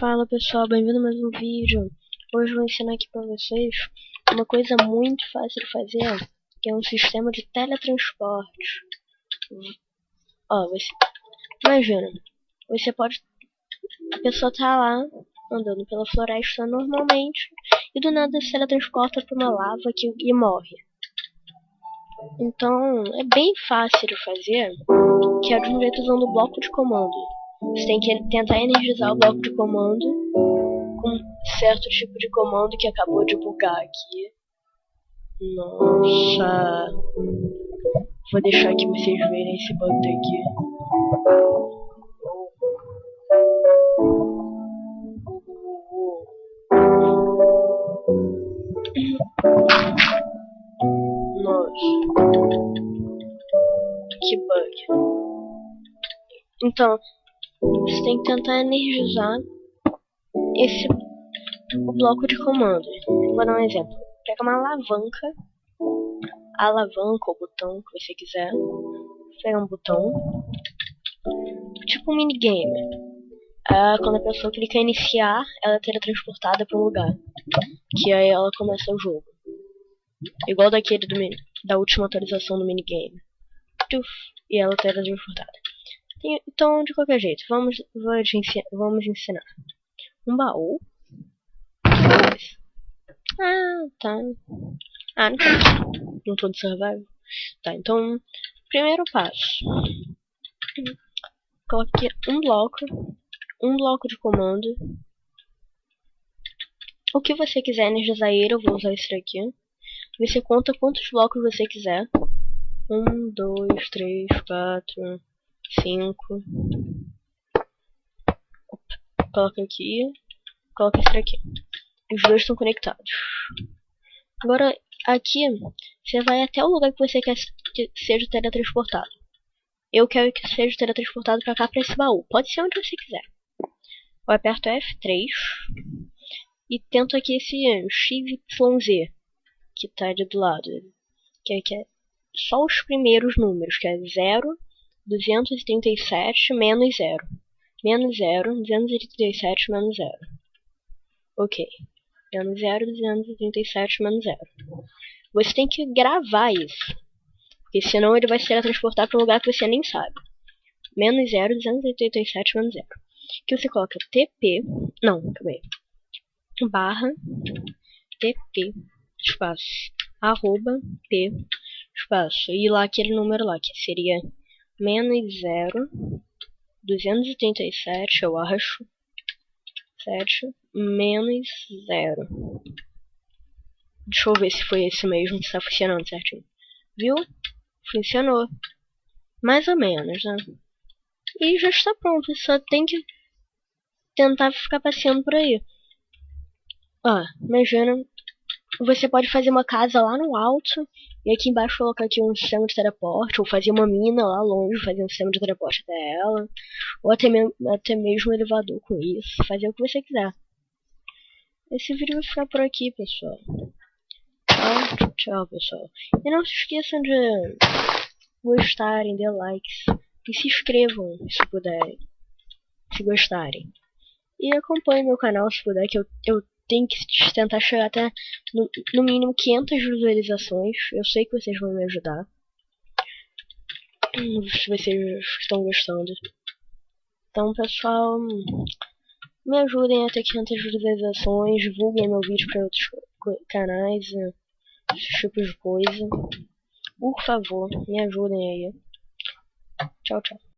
Fala pessoal, bem-vindo a mais um vídeo. Hoje vou ensinar aqui pra vocês uma coisa muito fácil de fazer, que é um sistema de teletransporte. Ó, você... imagina, você pode... A pessoa tá lá, andando pela floresta normalmente, e do nada se teletransporta pra uma lava que... e morre. Então, é bem fácil de fazer, que é de um jeito usando o bloco de comando. Você tem que tentar energizar o bloco de comando com certo tipo de comando que acabou de bugar aqui. Nossa. Vou deixar aqui vocês verem esse bug aqui. Nossa. Que bug. Então, você tem que tentar energizar esse bloco de comando. Vou dar um exemplo. Pega uma alavanca, a alavanca ou botão que você quiser. Pega um botão, tipo um minigame. Ah, quando a pessoa clica em iniciar, ela é teletransportada para um lugar. Que aí ela começa o jogo. Igual daquele do, da última atualização do minigame. E ela é teletransportada. Então, de qualquer jeito, vamos, vamos ensinar. Um baú. Ah, tá. Ah, não tô, não tô de survival. Tá, então, primeiro passo. Coloque um bloco, um bloco de comando. O que você quiser energizar ele, eu vou usar esse daqui. Você conta quantos blocos você quiser. Um, dois, três, quatro, cinco. Coloca aqui. Coloca esse aqui. Os dois estão conectados. Agora, aqui, você vai até o lugar que você quer que seja teletransportado. Eu quero que seja teletransportado pra cá, pra esse baú. Pode ser onde você quiser. Eu aperto F3 e tento aqui esse XYZ que tá ali do lado. Que é, que é só os primeiros números, que é 0, 237 menos 0. Menos 0, 237 menos 0. Ok. Menos 0, 237 menos 0. Você tem que gravar isso. Porque senão ele vai ser transportado para um lugar que você nem sabe. Menos 0, 287 menos 0. Que você coloca TP. Não, calma aí. Barra TP espaço arroba P espaço. E lá aquele número lá, que seria menos 0, 237, eu acho, 7, menos 0. Deixa eu ver se foi esse mesmo que está funcionando certinho. Viu? Funcionou. Mais ou menos, né? E já está pronto, só tem que tentar ficar passeando por aí. Ó, imagina, você pode fazer uma casa lá no alto e aqui embaixo colocar aqui um sistema de teleporte, ou fazer uma mina lá longe, fazer um sistema de teleporte até ela, ou até, me até mesmo um elevador com isso, fazer o que você quiser. Esse vídeo vai ficar por aqui, pessoal. Tchau, tchau, pessoal. E não se esqueçam de gostarem, de likes, e se inscrevam se puderem, se gostarem. E acompanhem meu canal se puder, que eu, eu tem que tentar chegar até no, no mínimo 500 visualizações. Eu sei que vocês vão me ajudar. Se vocês estão gostando. Então, pessoal, me ajudem a ter 500 visualizações, divulguem meu vídeo para outros canais, esse tipo de coisa. Por favor, me ajudem aí. Tchau, tchau.